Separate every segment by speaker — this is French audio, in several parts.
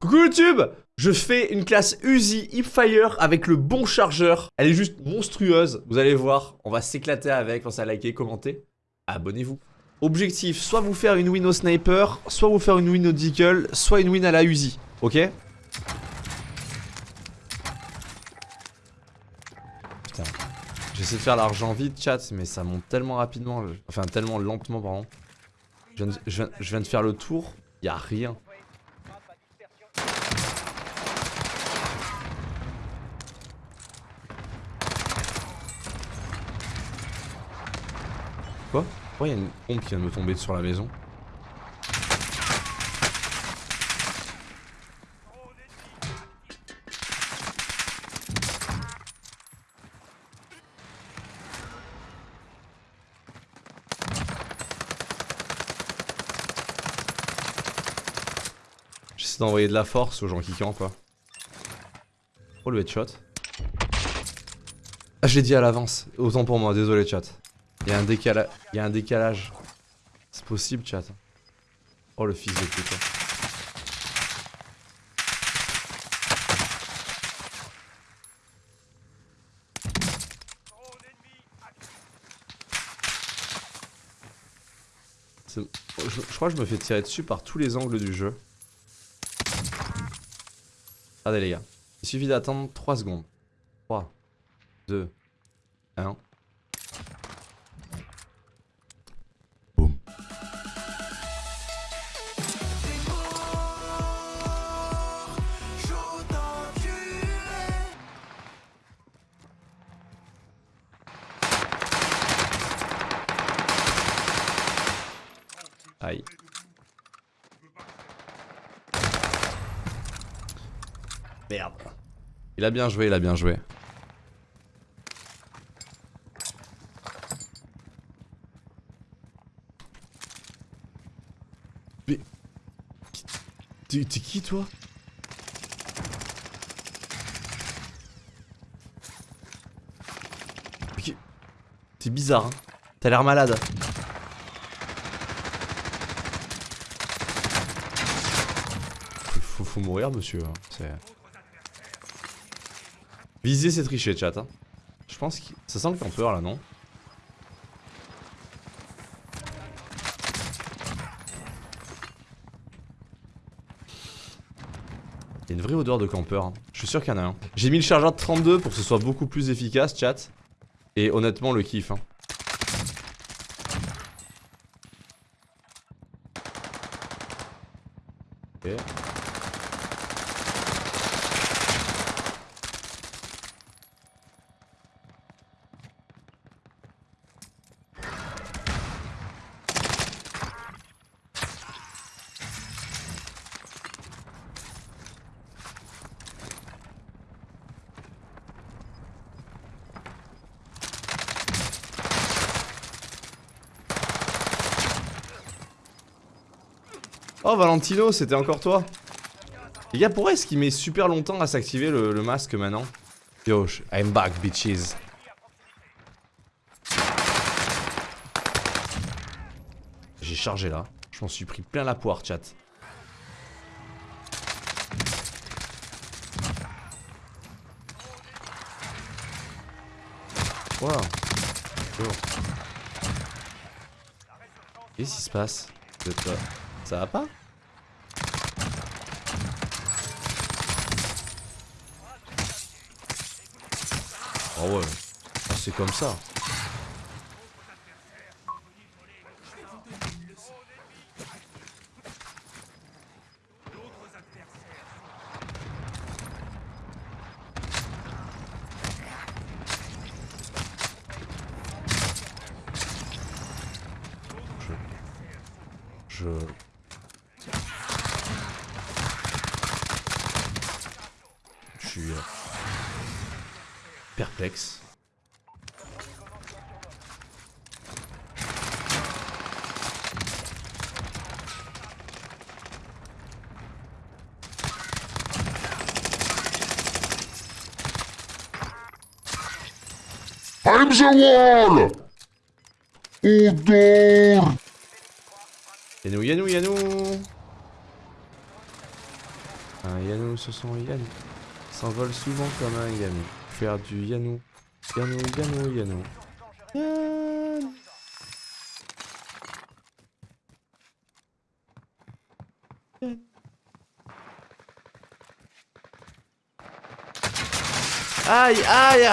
Speaker 1: Coucou YouTube Je fais une classe Uzi Hipfire avec le bon chargeur. Elle est juste monstrueuse, vous allez voir. On va s'éclater avec, pensez à liker, commenter. Abonnez-vous. Objectif, soit vous faire une win au sniper, soit vous faire une win au deagle, soit une win à la Uzi. Ok? Putain. J'essaie de faire l'argent vite, chat, mais ça monte tellement rapidement. Enfin, tellement lentement, pardon. Je viens de, faire le tour, y a rien. Quoi Pourquoi il y a une pompe qui vient de me tomber sur la maison J'essaie d'envoyer de la force aux gens qui campent quoi. Oh le headshot. Ah je dit à l'avance, autant pour moi, désolé chat. Il y a un décalage. C'est possible, chat. Oh le fils de pute. Je, je crois que je me fais tirer dessus par tous les angles du jeu. Regardez les gars. Il suffit d'attendre 3 secondes. 3, 2, 1. Aïe. Merde. Il a bien joué, il a bien joué. Mais... T'es qui toi? T'es bizarre, hein T'as l'air malade. Mourir, monsieur. Hein. Viser, c'est tricher, chat. Hein. Je pense que ça sent le campeur là, non? Il y a une vraie odeur de campeur. Hein. Je suis sûr qu'il y en a un. J'ai mis le chargeur de 32 pour que ce soit beaucoup plus efficace, chat. Et honnêtement, le kiff. Hein. Oh Valentino, c'était encore toi. Les gars, pourquoi est-ce qu'il met super longtemps à s'activer le, masque maintenant? Yo, I'm back bitches. J'ai chargé là, je m'en suis pris plein la poire chat. Wow. Qu'est-ce qui se passe? Ça va pas Oh ouais, ah, c'est comme ça. Je... suis euh, perplexe.
Speaker 2: I'm the wall! Odor!
Speaker 1: Yanou, Yanou, Yanou Un Yanou sur son Yanou. S'envole souvent comme un Yanou. Faire du Yanou. Yanou, Yanou, Yanou. Yanou. Aïe, aïe,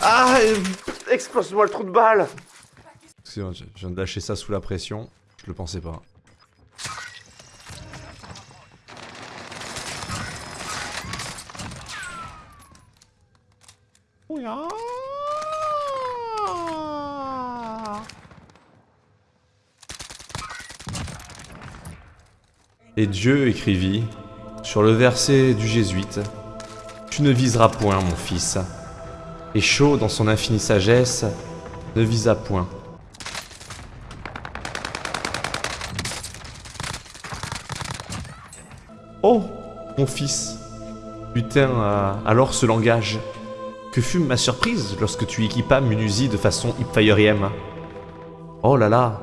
Speaker 1: aïe, explose-moi le trou de balle. Excusez-moi, je je viens de lâcher ça sous la pression. Je le pensais pas. Et Dieu écrivit sur le verset du jésuite Tu ne viseras point, mon fils. Et chaud dans son infinie sagesse, ne visa point. Oh, mon fils, Putain, alors ce langage? Que fut ma surprise lorsque tu équipas mon Uzi de façon hipfiriem. Oh là là,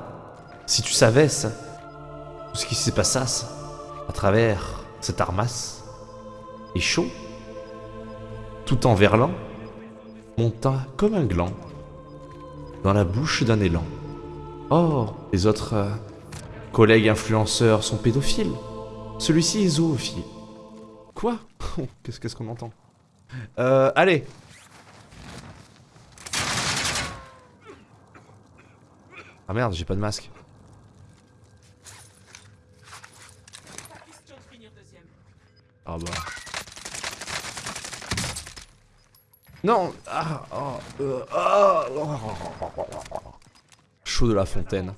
Speaker 1: si tu savais ça, tout ce qui s'est passé à travers cette armasse, et chaud, tout en verlan, monta comme un gland dans la bouche d'un élan. Oh, les autres euh, collègues influenceurs sont pédophiles. Celui-ci est zoophile. Quoi? Qu'est-ce qu'on entend? Euh, allez. Ah merde, j'ai pas de masque. Ah bah. Non ah, oh, euh, ah, oh. Chaud de la fontaine.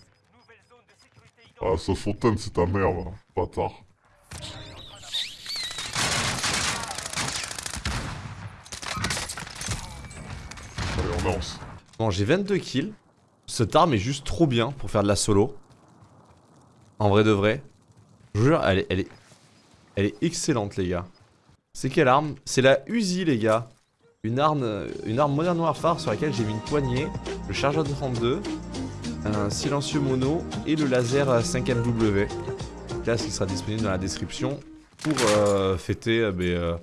Speaker 2: Ah, sa fontaine, c'est ta mère, là, bâtard. Allez, on lance.
Speaker 1: Bon, j'ai 22 kills. Cette arme est juste trop bien pour faire de la solo. En vrai de vrai. Je vous jure, elle est, elle est, elle est excellente, les gars. C'est quelle arme? C'est la Uzi, les gars. Une arme, une arme Modern sur laquelle j'ai mis une poignée, le chargeur de 32, un silencieux mono et le laser 5MW. Classe qui sera disponible dans la description pour euh, fêter euh, ben, euh,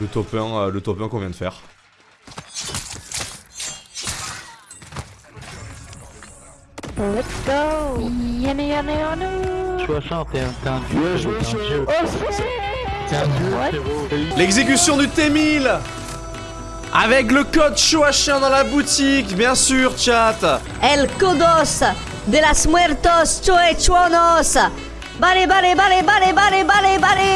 Speaker 1: le top 1, le top 1 qu'on vient de faire.
Speaker 3: Let's go Yana yana yana
Speaker 4: 60, t'es un, dieu. T'es un dieu.
Speaker 1: L'exécution du T1000 Avec le code chouachin dans la boutique, bien sûr, chat
Speaker 5: El Kodos de las Muertos Choechuanos. Vale, vale, vale, vale, vale, vale, vale.